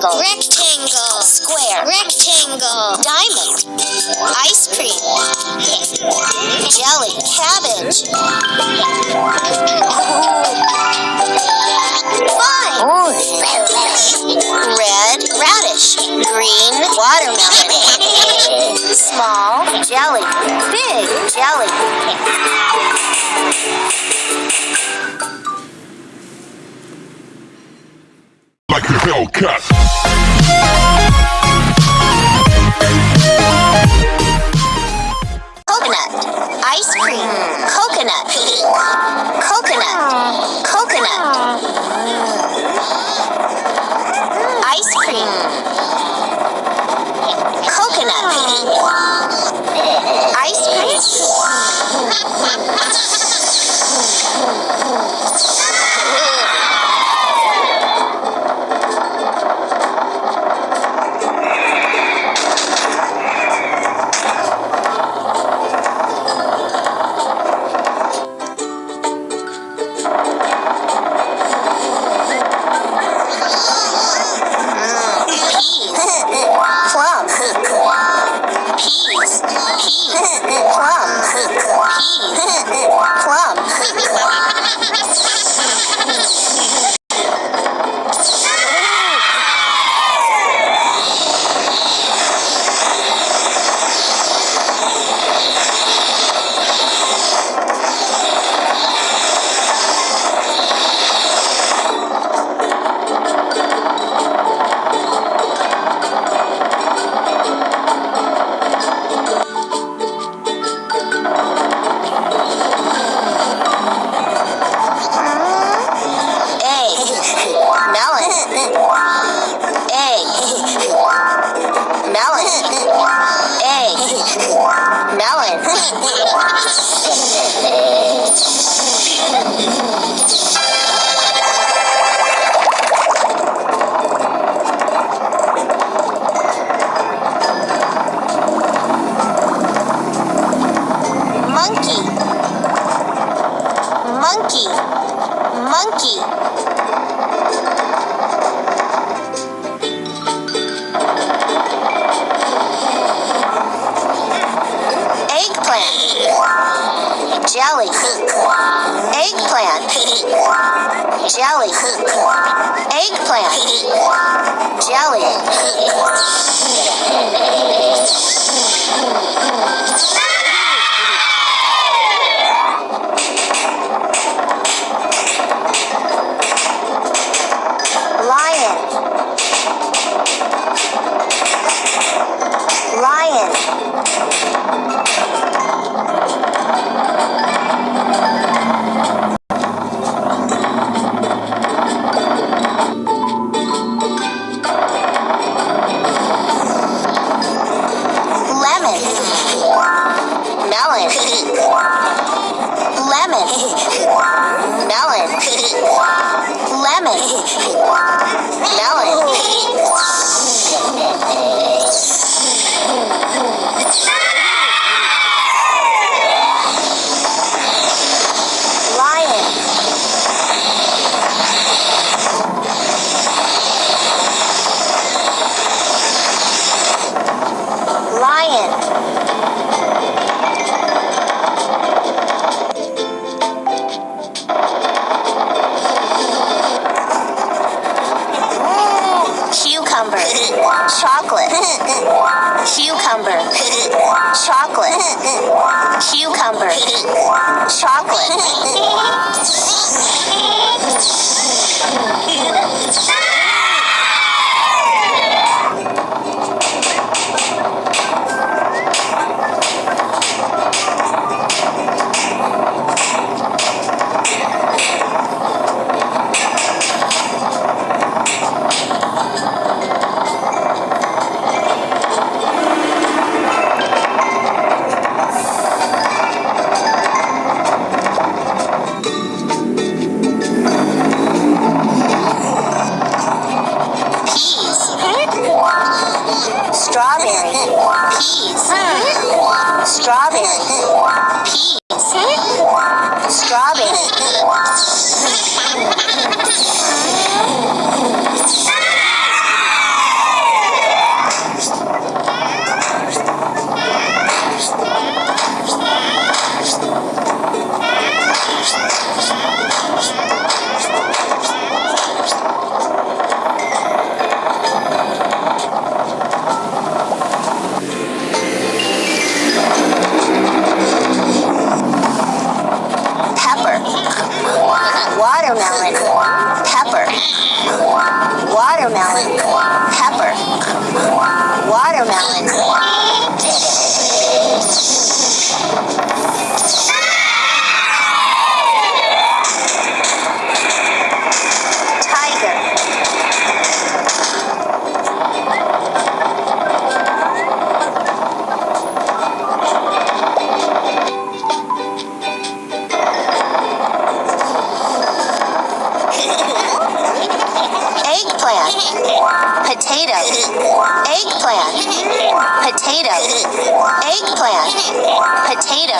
Rectangle. Rectangle. Square. Rectangle. Diamond. Ice cream. Jelly. Cabbage. Red. Radish. Green. Watermelon. Small. Jelly. Big. Jelly. Like a Hellcat. Coconut. Ice cream. Coconut. Coconut. Coconut. Ice cream. Coconut. Ice cream. Eggplant. Jelly. Eggplant. Jelly. Lemon. Melon. Lemon. Melon. watermelon, pepper, watermelon, pepper, watermelon. Potato. Eggplant. Potato.